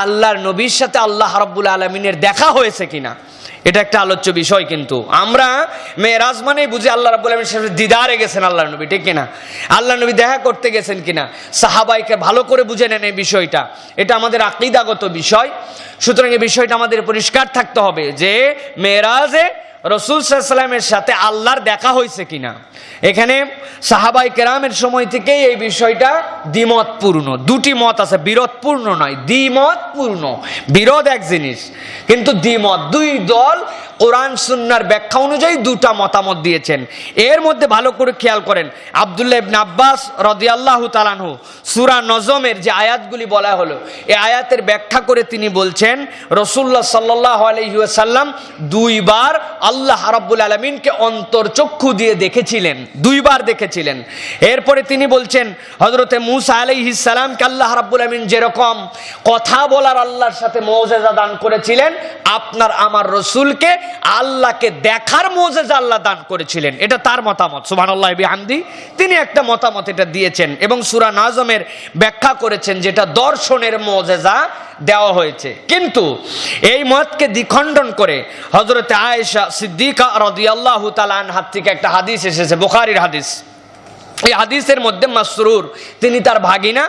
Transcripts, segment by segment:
আল্লাহর নবীর সাথে আল্লাহ রাব্বুল আলমিনের দেখা হয়েছে কিনা? এটা একটা আলোচ্য বিষয় কিন্তু। আমরা মেয়েরাজ মানেই বুঝি আল্লাহ রাব্বুল আলমীর সাথে দিদারে গেছেন আল্লাহ নবী, ঠিক কিনা? আল্লাহ নবী দেখা করতে গেছেন কিনা? সাহাবাইকে ভালো করে বুঝে নেন এই বিষয়টা। এটা আমাদের আকিদাগত বিষয়। সুতরাং এই বিষয়টা আমাদের পরিষ্কার থাকতে হবে যে মেয়েরাজে রসুল সাল্লামের সাথে আল্লাহর দেখা হয়েছে কিনা। এখানে সাহাবাই কেরামের সময় থেকেই এই বিষয়টা দ্বিমতপূর্ণ। দুটি মত আছে, বিরোধপূর্ণ নয়, দ্বিমতপূর্ণ। বিরোধ এক জিনিস, কিন্তু দ্বিমত। দুই দল কোরআন সুন্নার ব্যাখ্যা অনুযায়ী দুটা মতামত দিয়েছেন। এর মধ্যে ভালো করে খেয়াল করেন। আবদুল্লাহ ইবনে আব্বাস রদিয়াল্লাহু তালানহু সুরা নজমের যে আয়াতগুলি বলা হলো এই আয়াতের ব্যাখ্যা করে তিনি বলছেন রসুল্লাহ সাল্লাহ আলহিউসাল্লাম দুইবার আল্লাহ রাব্বুল আলমিনকে অন্তর্চক্ষু দিয়ে দেখেছিলেন, দুইবার দেখেছিলেন। এরপরে তিনি বলছেন হজরতে মুসা আলাইহিসালামকে আল্লাহ রাব্বুল আলমিন যেরকম কথা বলার আল্লাহর সাথে মৌজেজা দান করেছিলেন, আপনার আমার রসুলকে আল্লাহকে দেখার মৌজেজা আল্লাহ দান করেছিলেন। এটা তার মতামত। সুবহানাল্লাহ আন্দি তিনি একটা মতামত এটা দিয়েছেন এবং সুরা নাজমের ব্যাখ্যা করেছেন যেটা দর্শনের মজেজা দেওয়া হয়েছে। কিন্তু এই মতকে দ্বিখণ্ডন করে হজরতে আয়েশা সিদ্দিকা রদিয়াল্লাহ তালান হাত থেকে একটা হাদিস এসেছে, বুখারির হাদিস। এই হাদিসের মধ্যে মাসরুর, তিনি তার ভাগিনা,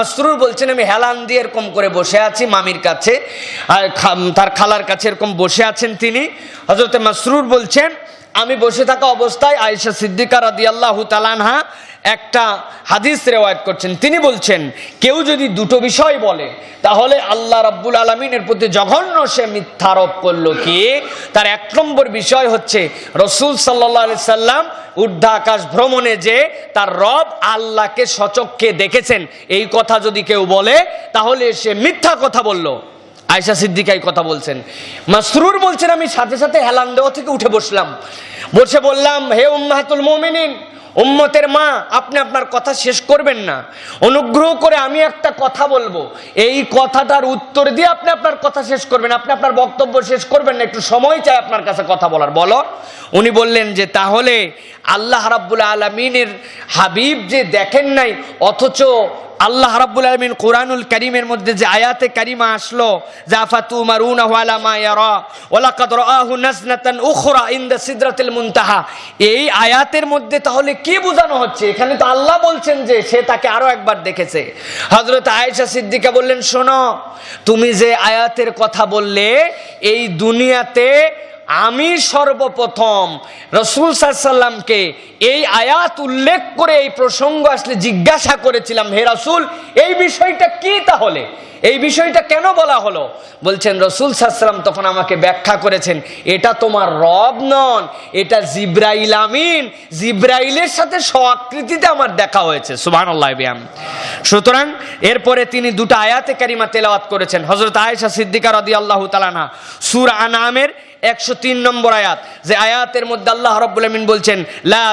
মাসরুর বলছেন, আমি হেলান দিয়ে এরকম করে বসে আছি মামির কাছে, আর তার খালার কাছে এরকম বসে আছেন তিনি। হজরতে মাসরুর বলছেন আমি বসে থাকা অবস্থায় আয়েশা সিদ্দিকা রাদিয়াল্লাহু তালানহা একটা হাদিস রেওয়ায়ত করছেন। তিনি বলছেন, কেউ যদি দুটো বিষয় বলে, তাহলে আল্লাহ রাব্বুল আলমিনের প্রতি জঘন্য সে মিথ্যারোপ করল কি? তার এক নম্বর বিষয় হচ্ছে, রসুল সাল্লাহ আলি সাল্লাম ঊর্ধ্বাকাশ ভ্রমণে যে তার রব আল্লাহকে সচক্ষে দেখেছেন। এই কথা যদি কেউ বলে, তাহলে সে মিথ্যা কথা বলল। আয়সা সিদ্দিকাই কথা বলছেন। মাসরুর বলছেন, আমি সাথে সাথে হেলান দেওয়া থেকে উঠে বসলাম। বসে বললাম, হে উম্মাহাতুল মোমিনিন, উম্মতের মা, আপনি আপনার কথা শেষ করবেন না। অনুগ্রহ করে আমি একটা কথা বলব। এই কথাটার উত্তর দিয়ে আপনি আপনার কথা শেষ করবেন। আপনি আপনার বক্তব্য শেষ করবেন না। একটু সময় চাই আপনার কাছে কথা বলার। বলো উনি বললেন যে, তাহলে আল্লাহ রাব্বুল আলমিনের হাবিব যে দেখেন নাই, অথচ আল্লাহ রাব্বুল আলমিন কোরআনুল করিমের মধ্যে যে আয়াতে কারিমা আসলো জাফাতু এই আয়াতের মধ্যে তাহলে কি বোঝানো হচ্ছে? এখানে তো আল্লাহ বলছেন যে, সে তাকে আরও একবার দেখেছে। হযরত আয়েশা সিদ্দিকা বললেন, শোনো, তুমি যে আয়াতের কথা বললে, এই দুনিয়াতে আমি সর্বপ্রথম রসুল সাল্লামকে এই আয়াত উল্লেখ করে এই প্রসঙ্গ আসলে জিজ্ঞাসা করেছিলাম, হে রসুল, এই বিষয়টা কি তাহলে? এই বিষয়টা কেন বলা হলো? বলছেন, রসুল সাল্লাম তখন আমাকে ব্যাখ্যা করেছেন, এটা তোমার রব নন, এটা জিব্রাইল আমিন। জিব্রাইলের সাথে স্বআকৃতিতে আমার দেখা হয়েছে সুবাহ ব্যায়াম সুতরাং এরপরে তিনি দুটো আয়াতে কারিমা তেলাওয়াত করেছেন হজরত আয়েশা সিদ্দিকা রদি আল্লাহ তালানা সুর আনামের একশো তিন নম্বর আয়াত, যে আয়াতের মধ্যে আল্লাহ রব্বুল আমিন বলছেন, লা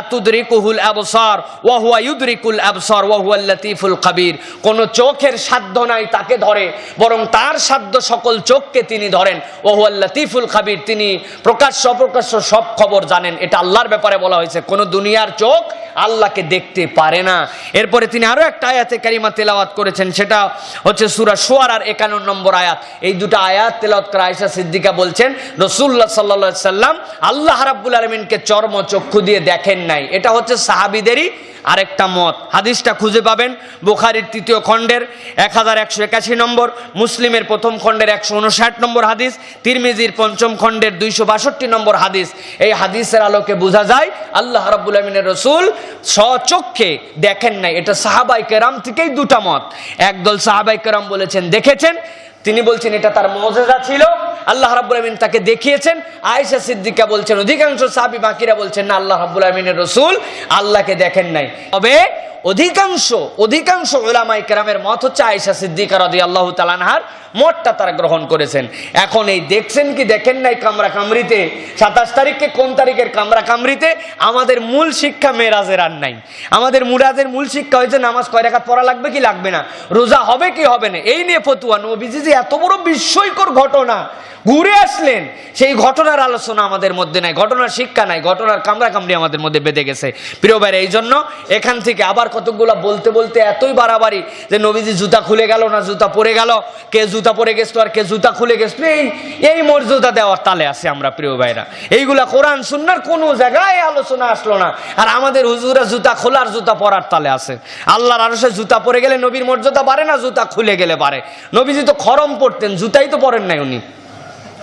কোন চোখের সাধ্য নাই তাকে ধরে, বরং তার সাধ্য সকল চোখকে তিনি ধরেন। ও লতিফুল লাতীফুল খাবির, তিনি প্রকাশ্য অপ্রকাশ্য সব খবর জানেন। এটা আল্লাহর ব্যাপারে বলা হয়েছে। কোন দুনিয়ার চোখ আল্লাহকে দেখতে পারে না। এরপরে তিনি আরও একটা আয়াতে কারিমা তেলাওয়াত করেছেন, সেটা হচ্ছে সুরা সোয়ার আর একান্ন নম্বর আয়াত। এই দুটো আয়াত তেলাওয়াত করে আয়সা সিদ্দিকা বলছেন রসুল্লাহ সাল্লা সাল্লাম আল্লাহ রাব্বুল আলমিনকে চর্ম চক্ষু দিয়ে দেখেন নাই। এটা হচ্ছে সাহাবিদেরই আরেকটা মত। হাদিসটা খুঁজে পাবেন। বুখারির তৃতীয় খণ্ডের এক হাজার একশো একাশি নম্বর, মুসলিমের প্রথম খণ্ডের একশো উনষাট নম্বর হাদিস, তিরমিজির পঞ্চম খণ্ডের দুইশো বাষট্টি নম্বর হাদিস। এই হাদিসের আলোকে বোঝা যায়, আল্লাহ রাব্বুল আলমিনের রসুল স্বচক্ষে দেখেন নাই। এটা সাহাবাই কেরাম থেকেই দুটা মত। একদল সাহাবাই কেরাম বলেছেন, দেখেছেন? তিনি বলছেন, এটা তার মজেজা ছিল। আল্লাহ রাবুল আমিন তাকে দেখিয়েছেন। আয়েশা সিদ্দিকা বলছেন, অধিকাংশ সাহাবি বাকিরা বলছেন, না, আল্লাহ রাব্বুল আমিনের রসুল আল্লাহকে দেখেন নাই। তবে অধিকাংশ অধিকাংশ ওলামাই কেরামের মত হচ্ছে আয়েশা সিদ্দিকা রদি আল্লাহ তালানহার মতটা তারা গ্রহণ করেছেন। এখন এই দেখছেন কি, দেখেন নাই কামরা কামরিতে সাতাশ তারিখে কোন তারিখের কামরা কামরিতে আমাদের মূল শিক্ষা মেরাজের আর নাই। আমাদের মুরাজের মূল শিক্ষা হয়েছে নামাজ কয় রেখাত পড়া লাগবে কি লাগবে না? রোজা হবে কি হবে না? এই নিয়ে ফতুয়া। নবীজি যে এত বড় বিস্ময়কর ঘটনা। ঘুরে আসলেন, সেই ঘটনার আলোচনা আমাদের মধ্যে নাই, ঘটনার শিক্ষা নাই, ঘটনার কামরা কামড়ি আমাদের মধ্যে বেঁধে গেছে। প্রিয় ভাইরা এই জন্য এখান থেকে আবার কতগুলা বলতে বলতে এতই বাড়াবাড়ি যে নবীজি জুতা খুলে গেল না জুতা পরে গেল, কে জুতা জুতা পরে গেছিল আর কে জুতা খুলে গেছিল, এই এই মর্যাদা দেওয়ার তালে আছে আমরা প্রিয় ভাইরা। এইগুলা কোরআন, সুন্নার কোনো জায়গায় আলোচনা আসলো না। আর আমাদের হুজুরা জুতা খোলার জুতা পরার তালে আছে। আল্লাহর আরও জুতা পরে গেলে নবীর মর্যাদা বাড়ে না, জুতা খুলে গেলে বাড়ে। নবীজি তো খরম পড়তেন, জুতাই তো পরেন নাই উনি।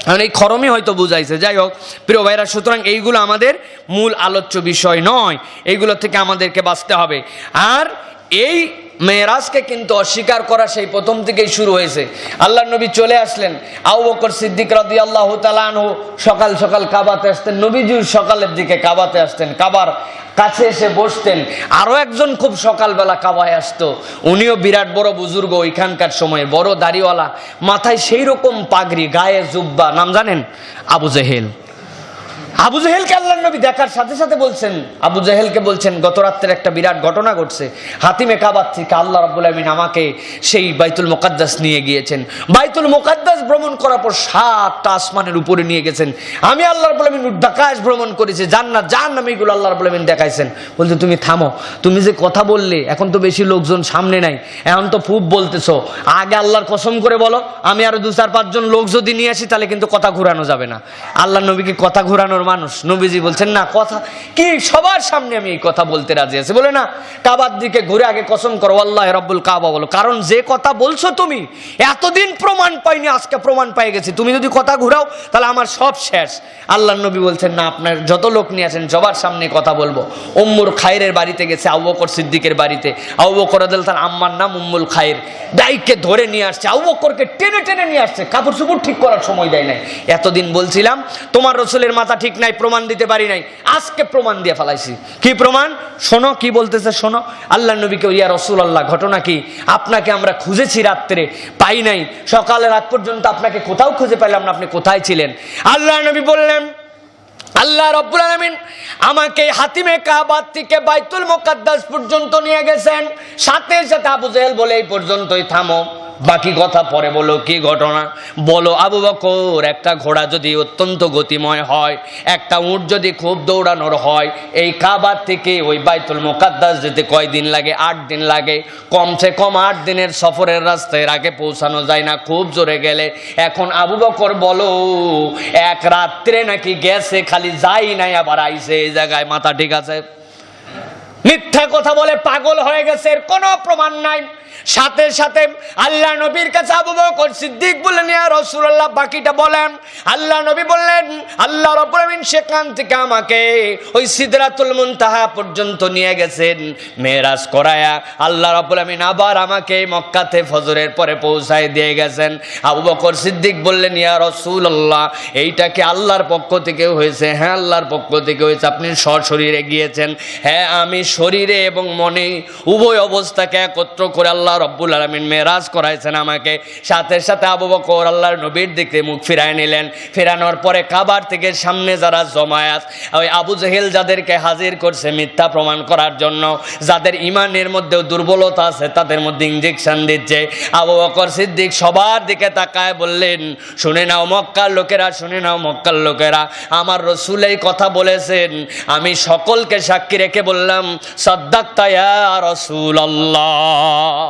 কারণ এই খরমই হয়তো বুঝাইছে। যাই হোক, প্রিয় ভাইরা, সুতরাং এইগুলো আমাদের মূল আলোচ্য বিষয় নয়। এইগুলো থেকে আমাদেরকে বাঁচতে হবে। আর এই মেয়েরাজকে কিন্তু অস্বীকার করা সেই প্রথম থেকেই শুরু হয়েছে। আল্লাহ নবী চলে আসলেন। আউ বকর সিদ্দিক রাদি আল্লাহ তালানহু সকাল সকাল কাবাতে আসতেন। নবীজির সকালের দিকে কাবাতে আসতেন। কাবার কাছে এসে বসতেন। আরও একজন খুব সকালবেলা কাবায় আসতো। উনিও বিরাট বড় বুজুর্গ ওইখানকার সময়ে। বড় দাড়িওয়ালা। মাথায় সেই রকম পাগড়ি, গায়ে জুব্বা। নাম জানেন? আবু জেহেল। আবু জাহেলকে আল্লাহ নবী দেখার সাথে সাথে বলছেন, আবু জেহেলকে বলছেন গত রাত্রের একটা বিরাট ঘটনা ঘটছে। হাতিমে কাবার থেকে আল্লাহ রাব্বুল আমিন আমাকে সেই বাইতুল মোকাদ্দাস নিয়ে গিয়েছেন। বাইতুল মোকাদ্দাস ভ্রমণ করার পর সাতটা আসমানের উপরে নিয়ে গেছেন। আমি আল্লাহ রাব্বুল আমিন উদ্দাকাশ ভ্রমণ করেছি, জান্নাত জান নামে এগুলো আল্লাহ রাব্বুল আমিন দেখাইছেন। বলতে তুমি থামো, তুমি যে কথা বললে, এখন তো বেশি লোকজন সামনে নাই। এখন তো খুব বলতেছো। আগে আল্লাহর কসম করে বলো, আমি আরও দু চার পাঁচজন লোক যদি নিয়ে আসি, তাহলে কিন্তু কথা ঘুরানো যাবে না। আল্লাহ নবীকে কথা ঘুরানোর মানুষ। নবীজি বলছেন, না, কথা কি? সবার সামনে আমি এই কথা বলতে রাজি আছি। বলে, না, কাবার দিকে ঘুরে আগে কসম করো, আল্লাহ রব্বুল কাবা বলো। কারণ যে কথা বলছো তুমি, এতদিন প্রমাণ পাইনি, আজকে প্রমাণ পাই গেছি। তুমি যদি কথা ঘুরাও, তাহলে আমার সব শেষ। আল্লাহ নবী বলছেন, না, আপনার যত লোক নিয়ে আছেন, সবার সামনে কথা বলব। উম্মুর খায়ের বাড়িতে গেছে, আবু বকর সিদ্দিকের বাড়িতে। আবু বকর আদাল তার আম্মার নাম উম্মুল খায়ের ডাইককে ধরে নিয়ে আসছে, আবু বকরকে টেনে টেনে নিয়ে আসছে। কাপড় চুপড় ঠিক করার সময় দেয় নাই। এতদিন বলছিলাম, তোমার রসুলের মাথা ঠিক নাই, প্রমাণ দিতে পারি নাই। আজকে প্রমাণ দিয়ে ফেলাইছি। কি প্রমাণ? শোনো, কি বলতেছে শোনো। আল্লাহ নবীকে ইয়া রসুল আল্লাহ ঘটনা কি? আপনাকে আমরা খুঁজেছি রাত্রে, পাই নাই। সকালে রাত পর্যন্ত আপনাকে কোথাও খুঁজে পেলাম না, আপনি কোথায় ছিলেন? আল্লাহ নবী বললেন, আল্লাহ রব্বুল আলামিন আমাকে হাতিমে কাবার থেকে বাইতুল মুকাদ্দাস পর্যন্ত নিয়ে গেছেন। সাথে সাথে আবু জেহেল বলে, এই পর্যন্তই থামো। বাকি কথা পরে বলো, কি ঘটনা? বলো, আবু বকর, একটা ঘোড়া যদি অত্যন্ত গতিময় হয়, একটা উট যদি খুব দৌড়ানোর হয়, এই কাবার থেকে ওই বাইতুল মোকাদ্দাস যেতে কয়দিন লাগে? আট দিন লাগে। কমসে কম আট দিনের সফরের রাস্তায় আগে পৌঁছানো যায় না, খুব জোরে গেলে। এখন আবু বকর বলো, এক রাত্রে নাকি গেছে, খালি যাই নাই, আবার আইসে এই জায়গায়, মাথা ঠিক আছে? মিথ্যা কথা বলে পাগল হয়ে গেছে, এর কোনো প্রমাণ নাই। সাথে সাথে আল্লাহ নবীর কাছে আবু বকর সিদ্দিক বললেন, ইয়া রাসূলুল্লাহ, বাকিটা বলেন। আল্লাহ নবী বললেন, আল্লাহ রাব্বুল সেখান থেকে আমাকে ওই সিদরাতুল মুনতাহা পর্যন্ত নিয়ে গেছেন। মেরাজ করায়া আল্লাহ রাব্বুল আমিন আবার আমাকে মক্কাতে ফজরের পরে পৌঁছায় দিয়ে গেছেন। আবু বকর সিদ্দিক বললেন, ইয়া রাসূলুল্লাহ, এইটা কি আল্লাহর পক্ষ থেকে হয়েছে? হ্যাঁ আল্লাহর পক্ষ থেকে হয়েছে। আপনি সশরীরে গিয়েছেন। হ্যাঁ আমি শরীরে এবং মনে উভয় অবস্থাকে একত্র করে আল্লাহ রব্বুল আলমিন মেরাজ করাইছেন আমাকে। সাথে সাথে আবু বকর আল্লাহর নবীর দিকে মুখ ফিরায় নিলেন। ফেরানোর পরে কাবার থেকে সামনে যারা জমায়াত, ওই আবু জেহেল যাদেরকে হাজির করছে মিথ্যা প্রমাণ করার জন্য, যাদের ইমানের মধ্যেও দুর্বলতা আছে, তাদের মধ্যে ইঞ্জেকশন দিচ্ছে। আবু বকর সিদ্দিক সবার দিকে তাকায় বললেন, শুনে নাও মক্কার লোকেরা, শুনে নাও মক্কার লোকেরা। আমার রসুল এই কথা বলেছেন। আমি সকলকে সাক্ষী রেখে বললাম সদ্দাক্তায়া রসুল আল্লাহ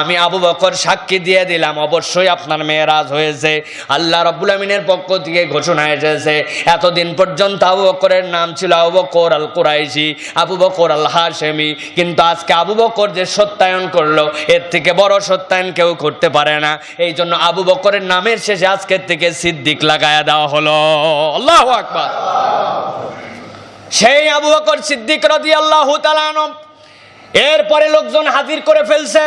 আমি আবু বকর সাক্ষী দিয়ে দিলাম, অবশ্যই আপনার মেয়েরাজ হয়েছে। আল্লাহ পক্ষ থেকে ঘোষণা এসেছে। এতদিন পর্যন্ত আবু বকরের নাম ছিল আবু বকর আল কুরাইশি আবু বকর আল হাশেমি কিন্তু আজকে আবু বকর যে সত্যায়ন করল, এর থেকে বড় সত্যায়ন কেউ করতে পারে না। এই জন্য আবু বকরের নামের শেষে আজকের থেকে সিদ্দিক লাগায়া দেওয়া হলো। আল্লাহ আকবার। সেই আবু বকর সিদ্দিক রদি আল্লাহ এরপরে লোকজন হাজির করে ফেলছে।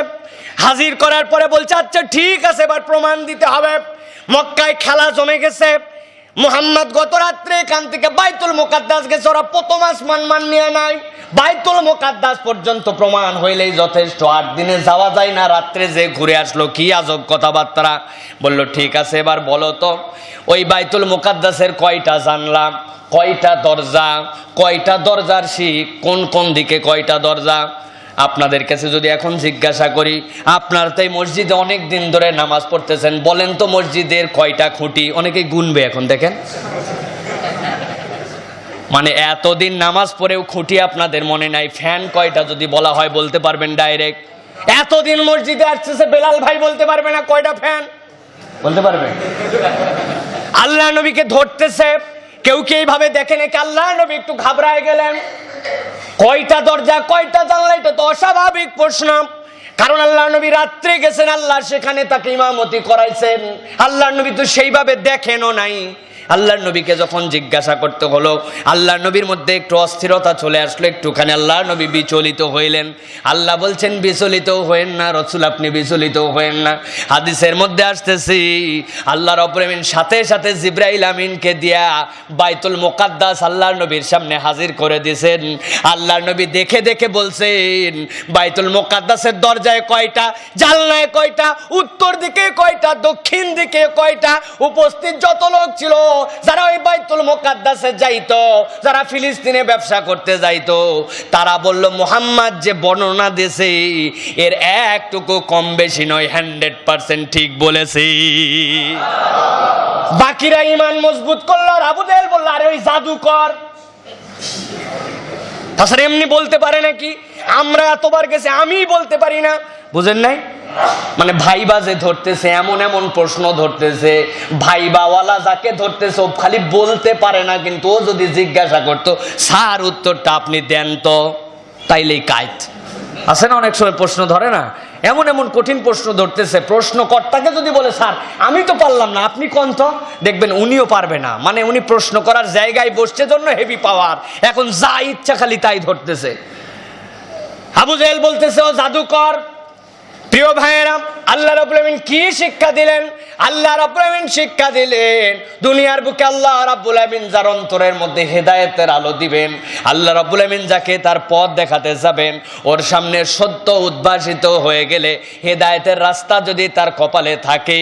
হাজির করার পরে বলছে আচ্ছা ঠিক আছে, এবার প্রমাণ দিতে হবে। মক্কায় খেলা জমে গেছে। মোহাম্মদ গত রাত্রে এখান থেকে বাইতুল মোকাদ্দাস গেছে। ওরা প্রথম আসমান মান নিয়ে। নাই বাইতুল মোকাদ্দাস পর্যন্ত প্রমাণ হইলেই যথেষ্ট। আট দিনে যাওয়া যায় না। রাত্রে যে ঘুরে আসলো, কি আজব কথাবার্তা। বলল, ঠিক আছে, এবার বলো তো, ওই বাইতুল মোকাদ্দাসের কয়টা জানলাম কয়টা দরজা, কয়টা দরজার শিখ, কোন কোন দিকে কয়টা দরজা? আপনাদের কাছে যদি এখন জিজ্ঞাসা করি, আপনার তো এই মসজিদে অনেক দিন ধরে নামাজ পড়তেছেন, বলেন তো মসজিদের কয়টা খুঁটি? অনেকেই গুনবে এখন, দেখেন। মানে এতদিন নামাজ পড়েও খুঁটি আপনাদের মনে নাই, ফ্যান কয়টা যদি বলা হয় বলতে পারবেন ডাইরেক্ট। এতদিন মসজিদে আসছে বেলাল ভাই বলতে পারবে না কয়টা ফ্যান? বলতে পারবে। আল্লাহ নবীকে ধরতেছে, কেউ কি এইভাবে দেখে নাকি? আল্লাহ নবী একটু ঘাবড়ায় গেলেন। কয়টা দরজা, কয়টা জানলা এটা তো অস্বাভাবিক প্রশ্ন। কারণ আল্লাহ নবী রাত্রে গেছেন, আল্লাহ সেখানে তাকে ইমামতি করাইছেন। আল্লাহ নবী তো সেইভাবে দেখেনও নাই। আল্লাহর নবীকে যখন জিজ্ঞাসা করতে হলো আল্লাহ নবীর মধ্যে একটু অস্থিরতা চলে আসলো, একটুখানি আল্লাহ নবী বিচলিত হইলেন। আল্লাহ বলছেন, বিচলিত হয়েন না, রসুল আপনি বিচলিত হয়েন না। হাদিসের মধ্যে আসতেছি, আল্লাহর অপ্রেমিন সাথে সাথে জিব্রাইল আমিনকে দিয়া বাইতুল মোকাদ্দাস আল্লাহর নবীর সামনে হাজির করে দিয়েছেন আল্লাহর নবী দেখে দেখে বলছেন, বাইতুল মোকাদ্দাসের দরজায় কয়টা, জানলায় কয়টা, উত্তর দিকে কয়টা, দক্ষিণ দিকে কয়টা, উপস্থিত যত লোক ছিল যারা ওই বাইতুল মোকাদ্দাসে যাইতো, যারা ফিলিস্তিনে ব্যবসা করতে যাইতো, তারা বলল, মোহাম্মদ যে বর্ণনা দিয়েছে, এর একটুকু কম বেশি নয়, হান্ড্রেড পার্সেন্ট ঠিক বলেছে। বাকিরা ইমান মজবুত করল জাহেল বলল, আরে ওই জাদুকর। তাছাড়া এমনি বলতে পারে নাকি? আমরা এতবার গেছি আমি বলতে পারি না। বুঝেন নাই? মানে ভাইবা যে ধরতেছে, এমন এমন প্রশ্ন ধরতেছে, ভাইবাওয়ালা যাকে ধরতেছে, ও খালি বলতে পারে না, কিন্তু ও যদি জিজ্ঞাসা করতো, স্যার, উত্তরটা আপনি দেন তো। তাইলেই কাইত আছে না অনেক সময় প্রশ্ন ধরে না? এমন এমন কঠিন প্রশ্ন ধরতেছে, প্রশ্নকর্তাকে যদি বলে, স্যার, আমি তো পারলাম না, আপনি কোন তো? দেখবেন উনিও পারবে না। মানে উনি প্রশ্ন করার জায়গায় বসছে জন্য হেভি পাওয়ার এখন যা ইচ্ছা খালি তাই ধরতেছে। আবু জাহেল বলতেছে, ও জাদুকর প্রিয় ভাইয়েরা আল্লাহ রাব্বুল কি শিক্ষা দিলেন? আল্লাহ রাব্বুল শিক্ষা দিলেন, দুনিয়ার বুকে আল্লাহ রাব্বুল আমিন যার অন্তরের মধ্যে হেদায়েতের আলো দিবেন, আল্লাহ রাব্বুল আমিন যাকে তার পথ দেখাতে যাবেন, ওর সামনে সত্য উদ্ভাসিত হয়ে গেলে হেদায়েতের রাস্তা যদি তার কপালে থাকে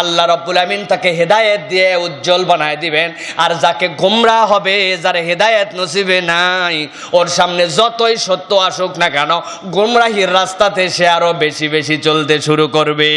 আল্লাহ রাব্বুল আমিন তাকে হেদায়েত দিয়ে উজ্জ্বল বানায় দিবেন, আর যাকে গোমরা হবে, যার হেদায়েত নসিবে নাই, ওর সামনে যতই সত্য আসুক না কেন, গোমরাহির রাস্তাতে সে আরও বেশি বেশি চলতে শুরু করবে।